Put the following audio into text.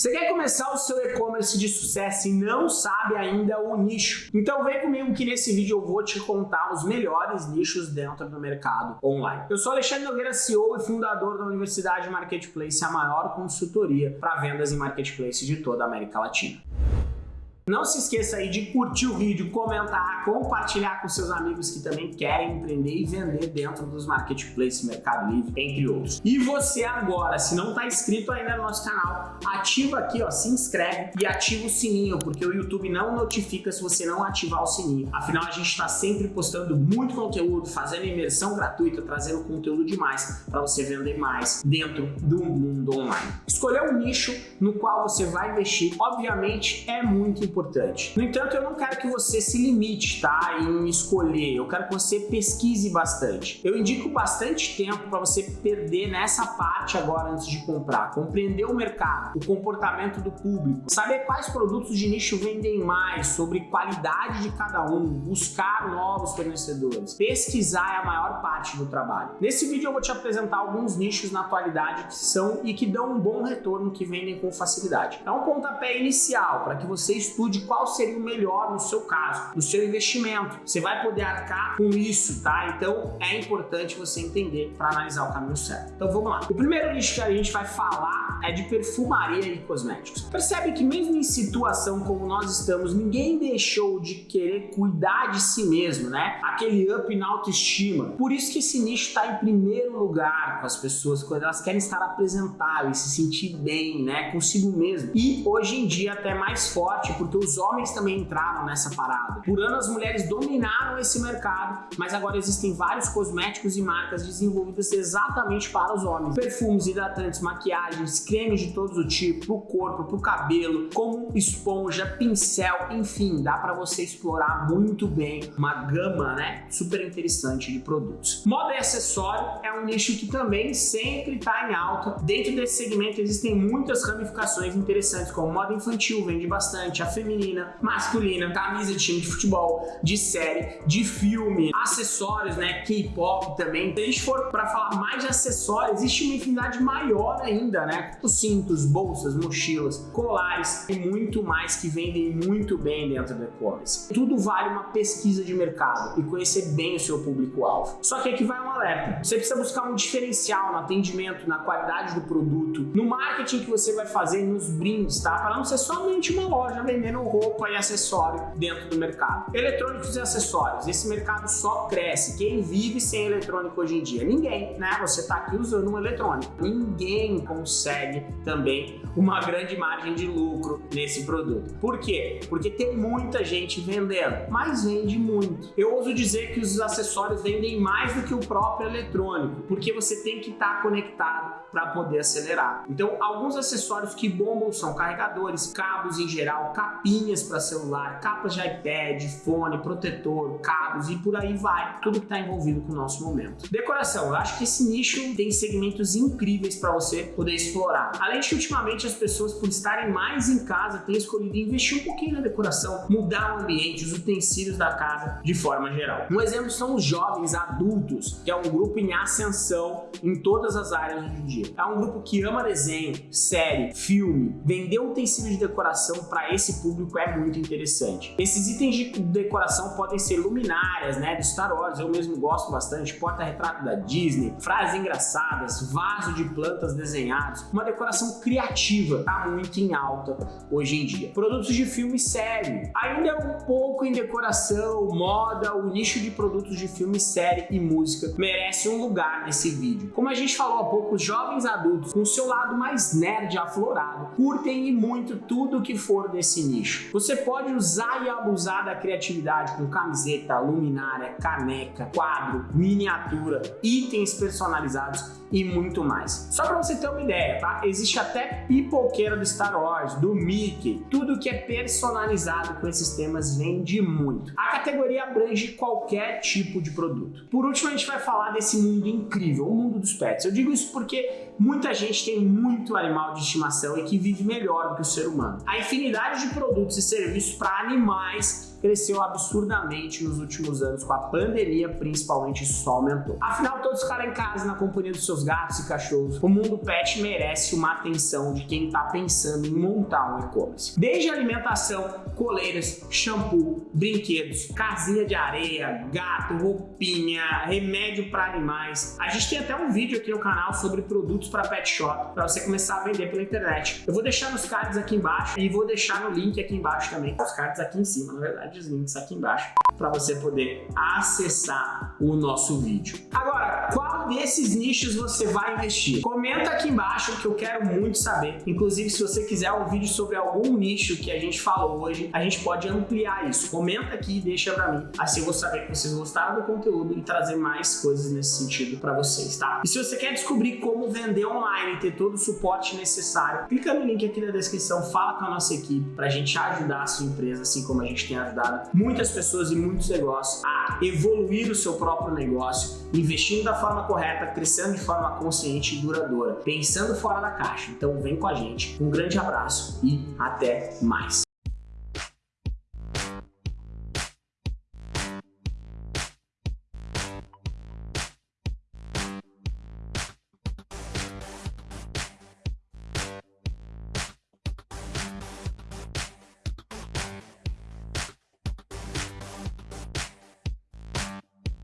Você quer começar o seu e-commerce de sucesso e não sabe ainda o nicho? Então vem comigo que nesse vídeo eu vou te contar os melhores nichos dentro do mercado online. Eu sou Alexandre Nogueira, CEO e fundador da Universidade Marketplace, a maior consultoria para vendas em marketplace de toda a América Latina. Não se esqueça aí de curtir o vídeo, comentar, compartilhar com seus amigos que também querem empreender e vender dentro dos marketplaces, Mercado Livre, entre outros. E você agora, se não está inscrito ainda no nosso canal, ativa aqui, ó, se inscreve e ativa o sininho, porque o YouTube não notifica se você não ativar o sininho. Afinal, a gente está sempre postando muito conteúdo, fazendo imersão gratuita, trazendo conteúdo demais para você vender mais dentro do mundo online. Escolher um nicho no qual você vai investir, obviamente, é muito importante importante. No entanto, eu não quero que você se limite tá, em escolher, eu quero que você pesquise bastante. Eu indico bastante tempo para você perder nessa parte agora antes de comprar, compreender o mercado, o comportamento do público, saber quais produtos de nicho vendem mais, sobre qualidade de cada um, buscar novos fornecedores. Pesquisar é a maior parte do trabalho. Nesse vídeo eu vou te apresentar alguns nichos na atualidade que são e que dão um bom retorno, que vendem com facilidade. É um pontapé inicial para que você estude de qual seria o melhor no seu caso, no seu investimento. Você vai poder arcar com isso, tá? Então é importante você entender para analisar o caminho certo. Então vamos lá. O primeiro nicho que a gente vai falar é de perfumaria e cosméticos. Percebe que mesmo em situação como nós estamos, ninguém deixou de querer cuidar de si mesmo, né? Aquele up na autoestima. Por isso que esse nicho está em primeiro lugar com as pessoas, quando elas querem estar apresentáveis, se sentir bem, né? Consigo mesmo. E hoje em dia até mais forte, porque os homens também entraram nessa parada. Por anos as mulheres dominaram esse mercado, mas agora existem vários cosméticos e marcas desenvolvidas exatamente para os homens. Perfumes, hidratantes, maquiagens, cremes de todos os tipos, pro corpo, pro cabelo, como esponja, pincel, enfim, dá para você explorar muito bem uma gama, né, super interessante de produtos. Moda e acessório é um nicho que também sempre está em alta. Dentro desse segmento existem muitas ramificações interessantes, como moda infantil, vende bastante, a feminina, masculina, camisa de time de futebol, de série, de filme, acessórios, né, K-pop também. Se a gente for para falar mais de acessórios, existe uma infinidade maior ainda, né? Os cintos, bolsas, mochilas, colares e muito mais que vendem muito bem dentro do e-commerce. Tudo vale uma pesquisa de mercado e conhecer bem o seu público-alvo. Só que aqui vai um alerta. Você precisa buscar um diferencial no atendimento, na qualidade do produto, no marketing que você vai fazer nos brindes, tá? Para não ser somente uma loja vendendo vendendo roupa e acessório dentro do mercado. Eletrônicos e acessórios, esse mercado só cresce. Quem vive sem eletrônico hoje em dia? Ninguém, né? Você está aqui usando um eletrônico. Ninguém consegue também uma grande margem de lucro nesse produto. Por quê? Porque tem muita gente vendendo, mas vende muito. Eu ouso dizer que os acessórios vendem mais do que o próprio eletrônico, porque você tem que estar conectado para poder acelerar. Então, alguns acessórios que bombam são carregadores, cabos em geral, capinhas capinhas para celular, capas de iPad, fone, protetor, cabos e por aí vai, tudo que está envolvido com o nosso momento. Decoração, eu acho que esse nicho tem segmentos incríveis para você poder explorar. Além de que ultimamente as pessoas, por estarem mais em casa, têm escolhido investir um pouquinho na decoração, mudar o ambiente, os utensílios da casa de forma geral. Um exemplo são os jovens adultos, que é um grupo em ascensão em todas as áreas hoje em dia. É um grupo que ama desenho, série, filme, vender utensílios de decoração para esse público é muito interessante. Esses itens de decoração podem ser luminárias, né, do Star Wars, eu mesmo gosto bastante, porta-retrato da Disney, frases engraçadas, vaso de plantas desenhados, uma decoração criativa, tá muito em alta hoje em dia. Produtos de filme série, ainda é um pouco em decoração, moda, o nicho de produtos de filme, série e música merece um lugar nesse vídeo. Como a gente falou há pouco, os jovens adultos, com seu lado mais nerd aflorado, curtem e muito tudo que for desse nicho. Você pode usar e abusar da criatividade com camiseta, luminária, caneca, quadro, miniatura, itens personalizados e muito mais. Só para você ter uma ideia, tá? Existe até pipoqueira do Star Wars, do Mickey, tudo que é personalizado com esses temas vende muito. A categoria abrange qualquer tipo de produto. Por último, a gente vai falar desse mundo incrível, o mundo dos pets. Eu digo isso porque muita gente tem muito animal de estimação e que vive melhor do que o ser humano. A infinidade de produtos e serviços para animais cresceu absurdamente nos últimos anos, com a pandemia principalmente isso aumentou. Afinal, todos ficaram em casa na companhia dos seus gatos e cachorros. O mundo pet merece uma atenção de quem está pensando em montar um e-commerce. Desde alimentação, coleiras, shampoo, brinquedos, casinha de areia, gato, roupinha, remédio para animais. A gente tem até um vídeo aqui no canal sobre produtos para pet shop, para você começar a vender pela internet. Eu vou deixar nos cards aqui embaixo e vou deixar no link aqui embaixo também. Os cards aqui em cima, na verdade, os links aqui embaixo, para você poder acessar o nosso vídeo. Agora, qual desses nichos você vai investir? Comenta aqui embaixo que eu quero muito saber. Inclusive, se você quiser um vídeo sobre algum nicho que a gente falou hoje, a gente pode ampliar isso. Comenta aqui e deixa pra mim. Assim eu vou saber que vocês gostaram do conteúdo e trazer mais coisas nesse sentido para vocês, tá? E se você quer descobrir como vender online e ter todo o suporte necessário, clica no link aqui na descrição, fala com a nossa equipe pra gente ajudar a sua empresa, assim como a gente tem ajudado muitas pessoas e muitos negócios a evoluir o seu próprio negócio, investindo da forma correta, crescendo de forma consciente e duradoura, pensando fora da caixa. Então vem com a gente. Um grande abraço e até mais.